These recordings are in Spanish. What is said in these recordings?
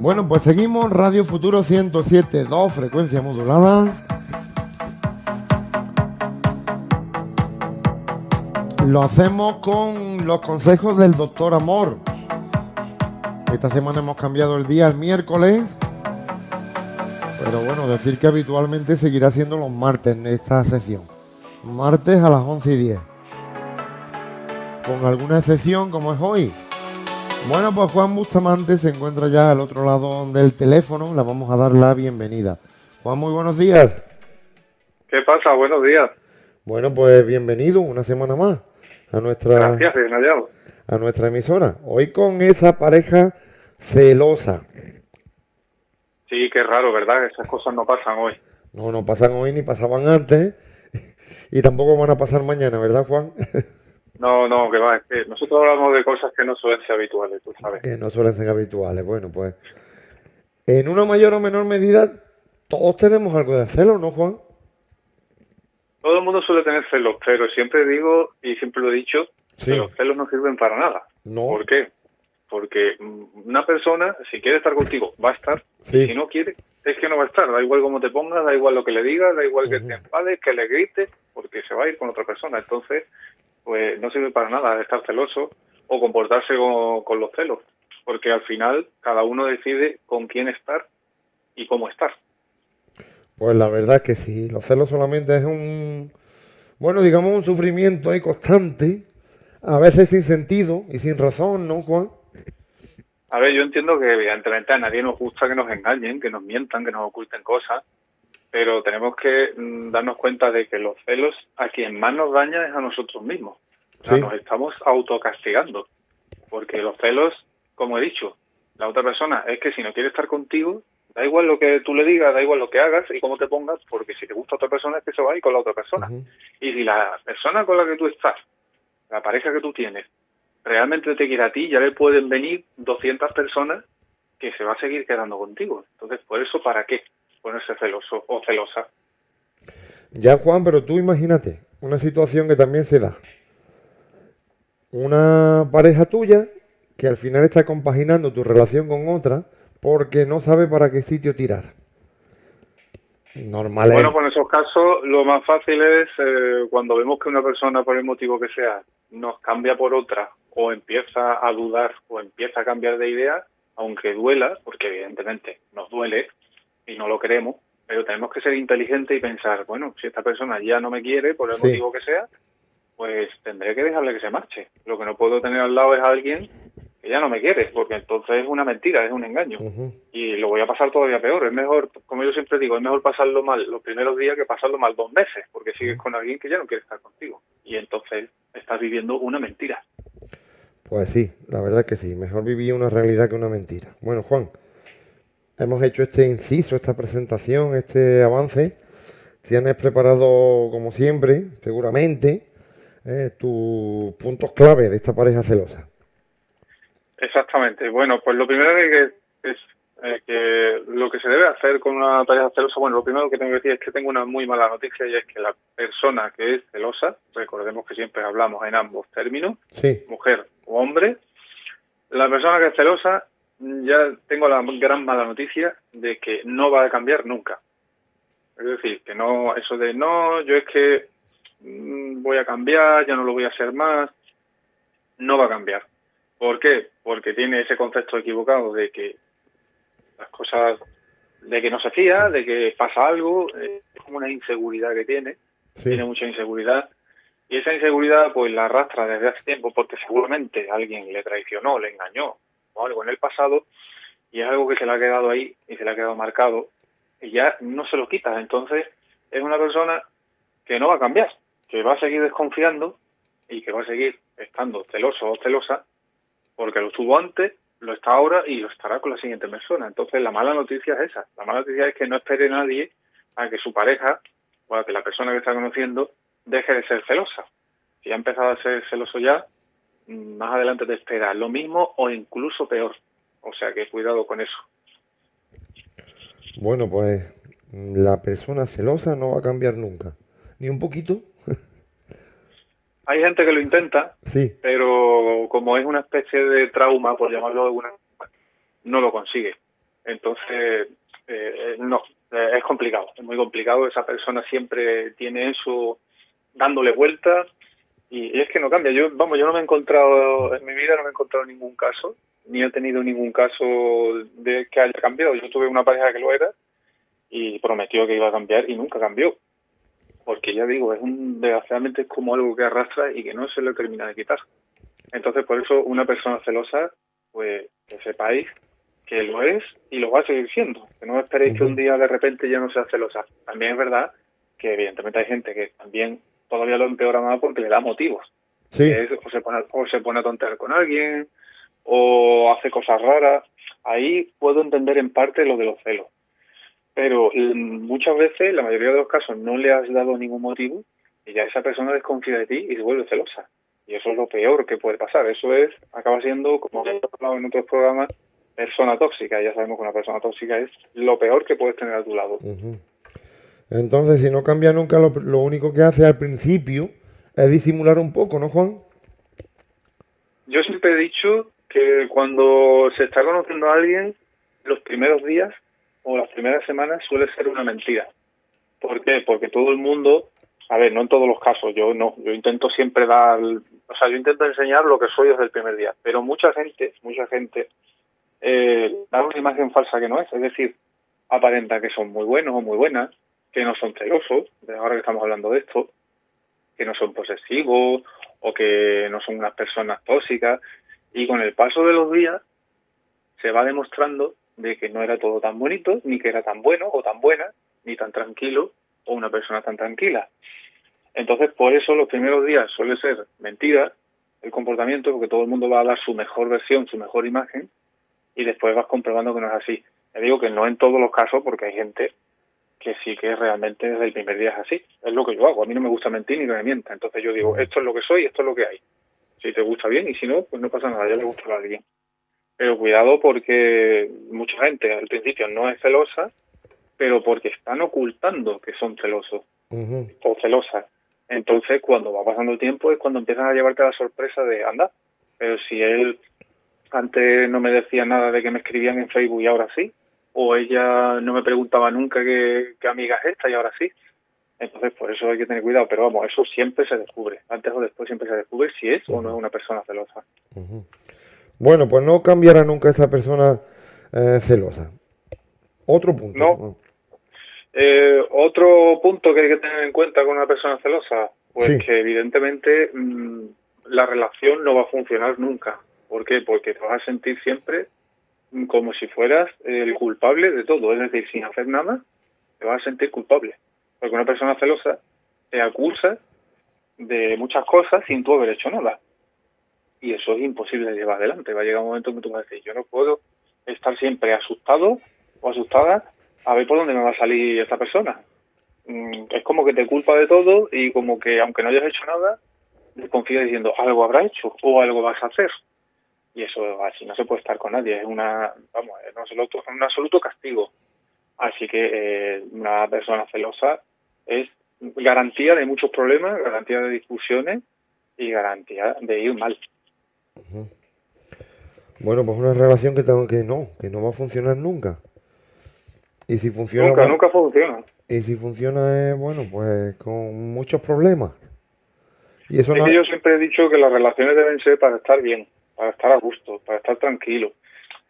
Bueno, pues seguimos Radio Futuro 107.2, frecuencia modulada. Lo hacemos con los consejos del doctor Amor. Esta semana hemos cambiado el día al miércoles. Pero bueno, decir que habitualmente seguirá siendo los martes en esta sesión. Martes a las 11 y 10. Con alguna excepción como es hoy. Bueno, pues Juan Bustamante se encuentra ya al otro lado del teléfono. Le vamos a dar la bienvenida. Juan, muy buenos días. ¿Qué pasa? Buenos días. Bueno, pues bienvenido una semana más a nuestra, Gracias, bien hallado. a nuestra emisora. Hoy con esa pareja celosa. Sí, qué raro, ¿verdad? Esas cosas no pasan hoy. No, no pasan hoy ni pasaban antes. Y tampoco van a pasar mañana, ¿verdad, Juan? No, no, que va, es que nosotros hablamos de cosas que no suelen ser habituales, tú sabes. que no suelen ser habituales. Bueno, pues en una mayor o menor medida todos tenemos algo de celo, ¿no, Juan? Todo el mundo suele tener celos, pero siempre digo, y siempre lo he dicho, Sí. que los celos no sirven para nada. No. ¿Por qué? Porque una persona, si quiere estar contigo, va a estar. Sí. Y si no quiere, es que no va a estar. Da igual cómo te pongas, da igual lo que le digas, da igual que te enfades, que le grites, porque se va a ir con otra persona. Entonces, pues no sirve para nada estar celoso o comportarse con, con los celos. Porque al final, cada uno decide con quién estar y cómo estar. Pues la verdad es que sí, los celos solamente es un, bueno, digamos un sufrimiento ahí constante, a veces sin sentido y sin razón, ¿no, Juan? A ver, yo entiendo que evidentemente a nadie nos gusta que nos engañen, que nos mientan, que nos oculten cosas, pero tenemos que mm, darnos cuenta de que los celos a quien más nos daña es a nosotros mismos. O sea, nos estamos autocastigando, porque los celos, como he dicho, la otra persona es que si no quiere estar contigo, da igual lo que tú le digas, da igual lo que hagas y cómo te pongas, porque si te gusta otra persona es que se va a ir con la otra persona. Y si la persona con la que tú estás, la pareja que tú tienes, realmente te quiere a ti, ya le pueden venir 200 personas que se va a seguir quedando contigo. Entonces, por eso, ¿para qué ponerse celoso o celosa? Ya, Juan, pero tú imagínate una situación que también se da. Una pareja tuya que al final está compaginando tu relación con otra porque no sabe para qué sitio tirar. Normal es. Bueno, pues en esos casos lo más fácil es eh, cuando vemos que una persona, por el motivo que sea, nos cambia por otra o empieza a dudar o empieza a cambiar de idea, aunque duela, porque evidentemente nos duele y no lo queremos, pero tenemos que ser inteligentes y pensar, bueno, si esta persona ya no me quiere, por el Sí. motivo que sea, pues tendré que dejarle que se marche. Lo que no puedo tener al lado es a alguien que ya no me quiere, porque entonces es una mentira, es un engaño y lo voy a pasar todavía peor. Es mejor, como yo siempre digo, es mejor pasarlo mal los primeros días que pasarlo mal dos meses, porque sigues con alguien que ya no quiere estar contigo. Y entonces estás viviendo una mentira. Pues sí, la verdad que sí. Mejor vivir una realidad que una mentira. Bueno, Juan, hemos hecho este inciso, esta presentación, este avance. Tienes preparado, como siempre, seguramente, eh, tus puntos clave de esta pareja celosa. Exactamente. Bueno, pues lo primero que es eh, que lo que se debe hacer con una pareja celosa, bueno, lo primero que tengo que decir es que tengo una muy mala noticia y es que la persona que es celosa, recordemos que siempre hablamos en ambos términos, Sí, mujer o hombre, la persona que es celosa, ya tengo la gran mala noticia de que no va a cambiar nunca. Es decir, que no, eso de no, yo es que mm, voy a cambiar, ya no lo voy a hacer más, no va a cambiar. ¿Por qué? Porque tiene ese concepto equivocado de que las cosas, de que no se fía, de que pasa algo, eh, es como una inseguridad que tiene sí. tiene mucha inseguridad y esa inseguridad pues la arrastra desde hace tiempo porque seguramente alguien le traicionó, le engañó o algo en el pasado y es algo que se le ha quedado ahí y se le ha quedado marcado y ya no se lo quita. Entonces es una persona que no va a cambiar, que va a seguir desconfiando y que va a seguir estando celoso o celosa porque lo estuvo antes, lo está ahora y lo estará con la siguiente persona. Entonces la mala noticia es esa. La mala noticia es que no espere nadie a que su pareja o a que la persona que está conociendo deje de ser celosa. Si ha empezado a ser celoso ya, más adelante te espera lo mismo o incluso peor. O sea que cuidado con eso. Bueno, pues la persona celosa no va a cambiar nunca. Ni un poquito. Hay gente que lo intenta, Sí, pero como es una especie de trauma, por llamarlo de alguna forma, no lo consigue. Entonces, eh, no, eh, es complicado, es muy complicado. Esa persona siempre tiene eso dándole vueltas y, es que no cambia. Yo, vamos, yo no me he encontrado, en mi vida no me he encontrado ningún caso, ni he tenido ningún caso de que haya cambiado. Yo tuve una pareja que lo era y prometió que iba a cambiar y nunca cambió. Porque ya digo, es un, desgraciadamente es como algo que arrastra y que no se le termina de quitar. Entonces, por eso, una persona celosa, pues que sepáis que lo es y lo va a seguir siendo. Que no esperéis que un día de repente ya no sea celosa. También es verdad que evidentemente hay gente que también todavía lo empeora más porque le da motivos. Sí. o, se pone, o se pone a tontear con alguien, o hace cosas raras. Ahí puedo entender en parte lo de los celos. Pero mm, muchas veces, la mayoría de los casos, no le has dado ningún motivo y ya esa persona desconfía de ti y se vuelve celosa. Y eso es lo peor que puede pasar. Eso es, acaba siendo, como he hablado en otros programas, persona tóxica. Ya sabemos que una persona tóxica es lo peor que puedes tener a tu lado. Entonces, si no cambia nunca, lo, único que hace al principio es disimular un poco, ¿no, Juan? Yo siempre he dicho que cuando se está conociendo a alguien, los primeros días o las primeras semanas suele ser una mentira. ¿Por qué? Porque todo el mundo, a ver, no en todos los casos, yo no, yo intento siempre dar, o sea, yo intento enseñar lo que soy desde el primer día, pero mucha gente, mucha gente eh, da una imagen falsa que no es, es decir, aparenta que son muy buenos o muy buenas, que no son celosos, ahora que estamos hablando de esto, que no son posesivos o que no son unas personas tóxicas, y con el paso de los días se va demostrando de que no era todo tan bonito, ni que era tan bueno o tan buena, ni tan tranquilo o una persona tan tranquila. Entonces, por eso los primeros días suele ser mentira el comportamiento, porque todo el mundo va a dar su mejor versión, su mejor imagen, y después vas comprobando que no es así. Te digo que no en todos los casos, porque hay gente que sí que realmente desde el primer día es así. Es lo que yo hago. A mí no me gusta mentir ni que me mienta. Entonces yo digo, esto es lo que soy, esto es lo que hay. Si te gusta bien y si no, pues no pasa nada, ya le gusta a alguien. Pero cuidado porque mucha gente al principio no es celosa, pero porque están ocultando que son celosos o celosas. Entonces, cuando va pasando el tiempo es cuando empiezan a llevarte la sorpresa de, anda, pero si él antes no me decía nada de que me escribían en Facebook y ahora sí, o ella no me preguntaba nunca qué, amiga es esta y ahora sí. Entonces, por eso hay que tener cuidado, pero vamos, eso siempre se descubre, antes o después siempre se descubre si es o no es una persona celosa. Bueno, pues no cambiará nunca esa persona eh, celosa. Otro punto. No. Eh, otro punto que hay que tener en cuenta con una persona celosa, pues que evidentemente mm, la relación no va a funcionar nunca. ¿Por qué? Porque te vas a sentir siempre como si fueras el culpable de todo, es decir, sin hacer nada, te vas a sentir culpable. Porque una persona celosa te acusa de muchas cosas sin tú haber hecho nada. Y eso es imposible de llevar adelante. Va a llegar un momento en que tú vas a decir, yo no puedo estar siempre asustado o asustada a ver por dónde me va a salir esta persona. Mm, es como que te culpa de todo y como que aunque no hayas hecho nada, desconfía diciendo algo habrá hecho o algo vas a hacer y eso así no se puede estar con nadie, es una, vamos, es un absoluto, un absoluto castigo. Así que eh, una persona celosa es garantía de muchos problemas, garantía de discusiones y garantía de ir mal. Bueno, pues una relación que, que no, que no va a funcionar nunca. Y si funciona... Nunca, nunca funciona. Y si funciona, bueno, pues con muchos problemas. Y eso yo siempre he dicho que las relaciones deben ser para estar bien para estar a gusto, para estar tranquilo.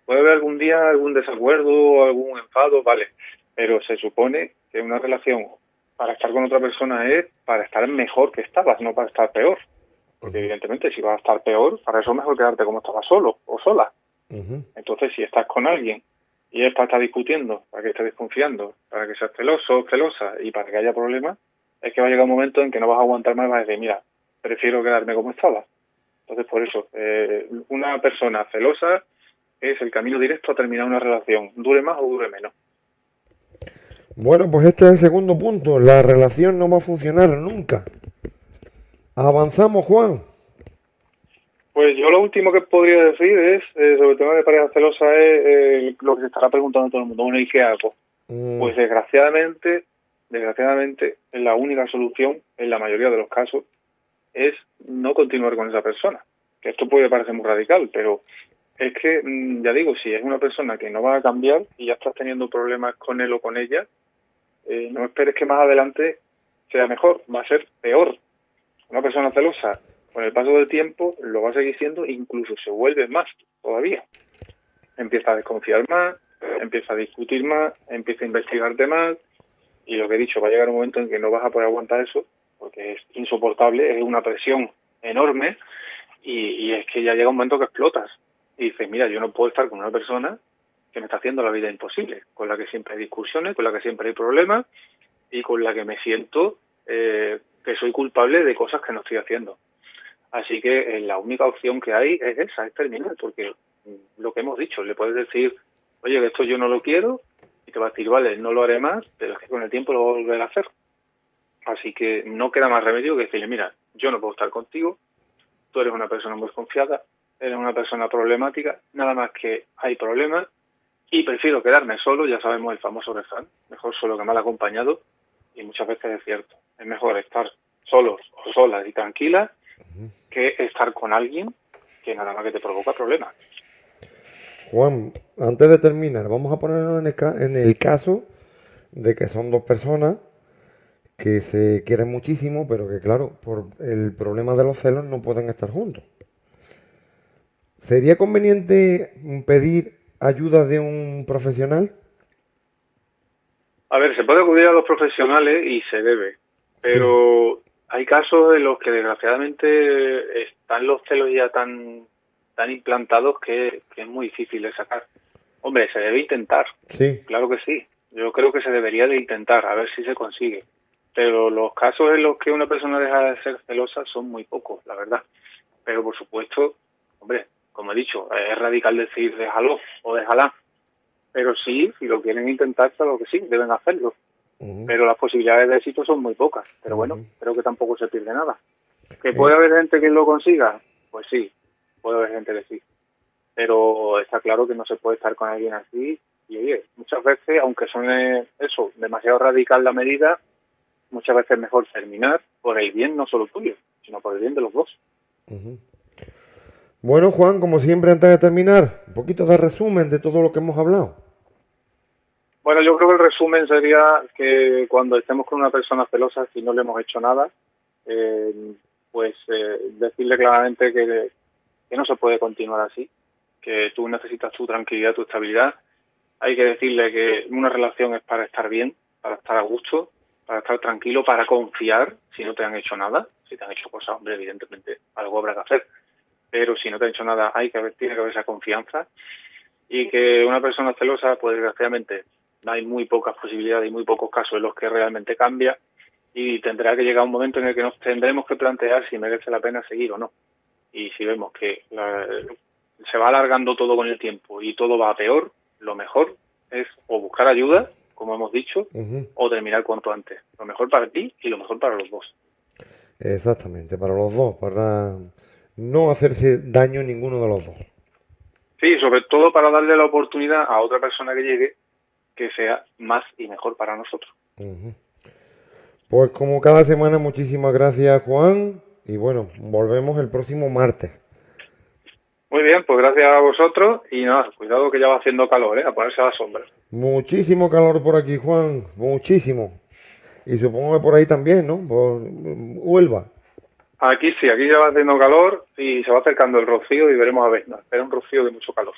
Puede haber algún día algún desacuerdo, algún enfado, vale, pero se supone que una relación para estar con otra persona es para estar mejor que estabas, no para estar peor. Porque evidentemente si vas a estar peor, para eso es mejor quedarte como estabas solo o sola. Entonces si estás con alguien y él está discutiendo, para que estés desconfiando, para que seas celoso, celosa y para que haya problemas, es que va a llegar un momento en que no vas a aguantar más y vas a decir, mira, prefiero quedarme como estaba. Entonces, por eso, eh, una persona celosa es el camino directo a terminar una relación, dure más o dure menos. Bueno, pues este es el segundo punto. La relación no va a funcionar nunca. Avanzamos, Juan. Pues yo lo último que podría decir es, eh, sobre el tema de pareja celosa, es eh, lo que se estará preguntando todo el mundo. Bueno, ¿y qué hago? Mm. Pues desgraciadamente, desgraciadamente, la única solución, en la mayoría de los casos, es no continuar con esa persona. Esto puede parecer muy radical, pero es que, mm, ya digo, si es una persona que no va a cambiar y ya estás teniendo problemas con él o con ella, eh, no esperes que más adelante sea mejor, va a ser peor. Una persona celosa, con el paso del tiempo, lo va a seguir siendo, incluso se vuelve más todavía. Empieza a desconfiar más, empieza a discutir más, empieza a investigarte más, y lo que he dicho, va a llegar un momento en que no vas a poder aguantar eso, porque es insoportable, es una presión enorme, y, es que ya llega un momento que explotas y dices, mira, yo no puedo estar con una persona que me está haciendo la vida imposible, con la que siempre hay discusiones, con la que siempre hay problemas y con la que me siento eh, que soy culpable de cosas que no estoy haciendo. Así que eh, la única opción que hay es esa, es terminar, porque mm, lo que hemos dicho, le puedes decir, oye, que esto yo no lo quiero, y te va a decir, vale, no lo haré más, pero es que con el tiempo lo voy a hacer. Así que no queda más remedio que decirle, mira, yo no puedo estar contigo, tú eres una persona muy confiada, eres una persona problemática, nada más que hay problemas y prefiero quedarme solo, ya sabemos el famoso refrán, mejor solo que mal acompañado y muchas veces es cierto, es mejor estar solos o solas y tranquilas que estar con alguien que nada más que te provoca problemas. Juan, antes de terminar, vamos a ponernos en el, en el caso de que son dos personas que se quieren muchísimo, pero que claro, por el problema de los celos no pueden estar juntos. ¿Sería conveniente pedir ayuda de un profesional? A ver, se puede acudir a los profesionales y se debe, pero hay casos en los que desgraciadamente están los celos ya tan tan implantados que, es muy difícil de sacar. Hombre, se debe intentar. Sí. Claro que sí. Yo creo que se debería de intentar, a ver si se consigue. Pero los casos en los que una persona deja de ser celosa son muy pocos, la verdad. Pero por supuesto, hombre, como he dicho, es radical decir déjalo o déjala. Pero sí, si lo quieren intentar, claro que sí, deben hacerlo. Pero las posibilidades de éxito son muy pocas. Pero bueno, creo que tampoco se pierde nada. ¿Que puede haber gente que lo consiga? Pues sí, puede haber gente que sí. Pero está claro que no se puede estar con alguien así. Y oye, muchas veces, aunque suene eso, demasiado radical la medida, muchas veces es mejor terminar por el bien no solo tuyo, sino por el bien de los dos. Bueno, Juan, como siempre, antes de terminar, un poquito de resumen de todo lo que hemos hablado. Bueno, yo creo que el resumen sería que cuando estemos con una persona celosa, si no le hemos hecho nada, eh, pues eh, decirle claramente que, que no se puede continuar así, que tú necesitas tu tranquilidad, tu estabilidad. Hay que decirle que una relación es para estar bien, para estar a gusto, para estar tranquilo, para confiar si no te han hecho nada. Si te han hecho cosas, hombre, evidentemente algo habrá que hacer pero si no te ha hecho nada hay que haber, tiene que haber esa confianza y que una persona celosa, pues desgraciadamente hay muy pocas posibilidades y muy pocos casos en los que realmente cambia y tendrá que llegar un momento en el que nos tendremos que plantear si merece la pena seguir o no. Y si vemos que se va alargando todo con el tiempo y todo va a peor, lo mejor es o buscar ayuda, como hemos dicho, o terminar cuanto antes. Lo mejor para ti y lo mejor para los dos. Exactamente, para los dos, para no hacerse daño ninguno de los dos. Sí, sobre todo para darle la oportunidad a otra persona que llegue que sea más y mejor para nosotros. Pues como cada semana, muchísimas gracias Juan y bueno, volvemos el próximo martes. Muy bien, pues gracias a vosotros y nada, cuidado que ya va haciendo calor, ¿eh? a ponerse a la sombra. Muchísimo calor por aquí, Juan, muchísimo. Y supongo que por ahí también, ¿no? Por Huelva. Aquí sí, aquí ya va haciendo calor y se va acercando el rocío y veremos a ver. Pero un rocío de mucho calor.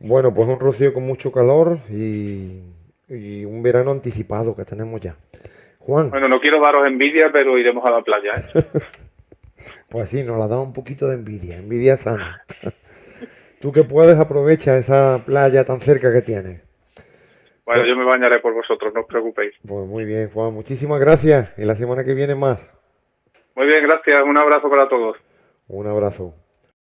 Bueno, pues un rocío con mucho calor y, un verano anticipado que tenemos ya. Juan. Bueno, no quiero daros envidia, pero iremos a la playa. ¿eh? pues sí, nos la da un poquito de envidia, envidia sana. Tú que puedes aprovechar esa playa tan cerca que tienes. Bueno, yo me bañaré por vosotros, no os preocupéis. Pues muy bien, Juan, muchísimas gracias. Y la semana que viene más. Muy bien, gracias. Un abrazo para todos. Un abrazo.